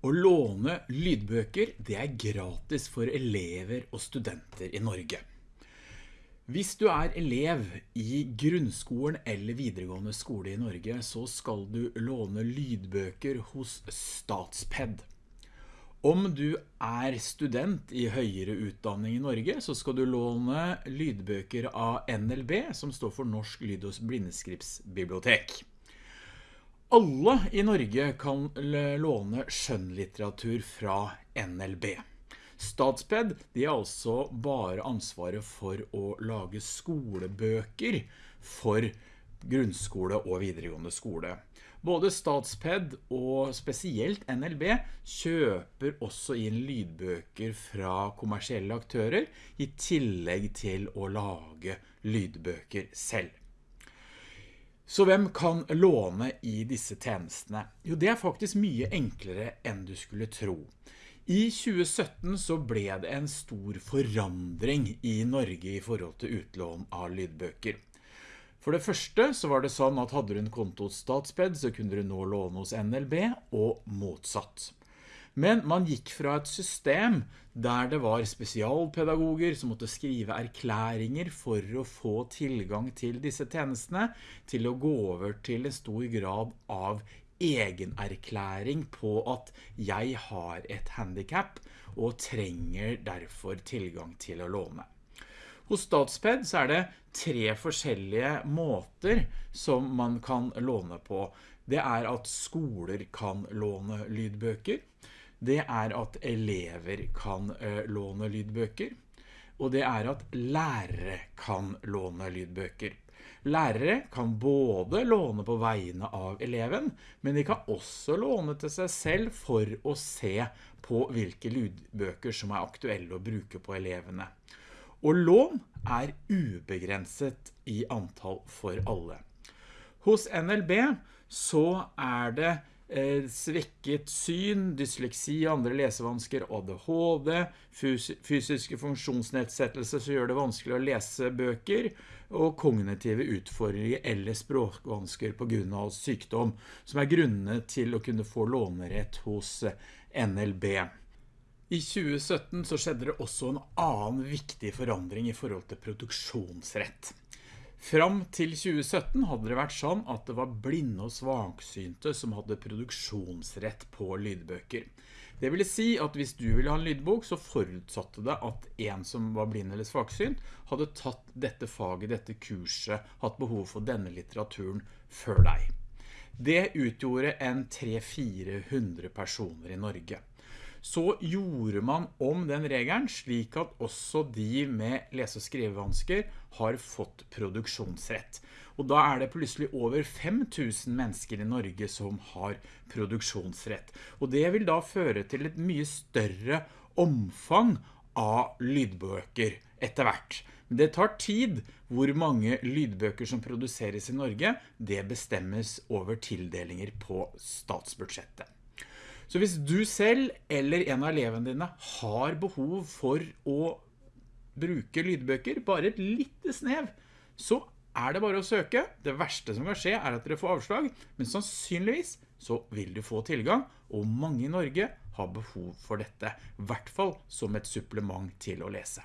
Å låne lydbøker, det er gratis for elever og studenter i Norge. Hvis du er elev i grunnskolen eller videregående skole i Norge, så skal du låne lydbøker hos Statsped. Om du er student i høyere utdanning i Norge, så skal du låne lydbøker av NLB, som står for Norsk Lyd- og Blindeskripsbibliotek. Alle i Norge kan låne skjønnlitteratur fra NLB. Statsped de er altså bare ansvaret for å lage skolebøker for grunnskole og videregående skole. Både Statsped og spesielt NLB kjøper også inn lydbøker fra kommersielle aktører i tillegg til å lage lydbøker selv. Så hvem kan låne i disse tjenestene? Jo, det er faktisk mye enklere enn du skulle tro. I 2017 så ble det en stor forandring i Norge i forhold til utlån av lydbøker. For det første så var det sånn at hadde du en konto hos Statsped så kunne du nå låne hos NLB og motsatt. Men man gikk fra et system der det var spesialpedagoger som måtte skrive erklæringer for å få tilgang til disse tjenestene, til å gå over til en stor grad av egenerklæring på at jeg har et handicap og trenger derfor tilgang til å låne. Hos Statsped så er det tre forskjellige måter som man kan låne på. Det er at skoler kan låne lydbøker det er at elever kan eh, låne lydbøker, og det er at lærere kan låne lydbøker. Lærere kan både låne på vegne av eleven, men de kan også låne til seg selv for å se på hvilke lydbøker som er aktuelle å bruke på elevene. Og lån er ubegrenset i antall for alle. Hos NLB så er det svekket syn, dysleksi, andre lesevansker, ADHD, fysiske funksjonsnedsettelser som gjør det vanskelig å lese bøker, og kognitive utfordringer eller språkvansker på grunn av sykdom, som er grunnene til å kunne få lånerett hos NLB. I 2017 så skjedde det også en annen viktig forandring i forhold til produksjonsrett. Fram til 2017 hadde det vært sånn at det var blinde og svaksynte som hadde produksjonsrett på lydbøker. Det vil si at hvis du ville ha en lydbok, så forutsatte det at en som var blind eller svaksynt hadde tatt dette faget, dette kurset, hatt behov for denne litteraturen før deg. Det utgjorde en 300-400 personer i Norge så gjorde man om den regelen slik at også de med lese- og skrivevansker har fått produksjonsrett. Og da er det plutselig over 5000 mennesker i Norge som har produksjonsrett. Og det vil da føre til et mye større omfang av lydbøker etter hvert. Men det tar tid hvor mange lydbøker som produseres i Norge. Det bestemmes over tildelinger på statsbudsjettet. Så hvis du selv eller en av elevene dine har behov for å bruke lydbøker, bare et lite snev, så er det bare å søke. Det verste som kan skje er at dere får avslag, men sannsynligvis så vil du få tilgang, og mange i Norge har behov for dette, i hvert fall som et supplement til å lese.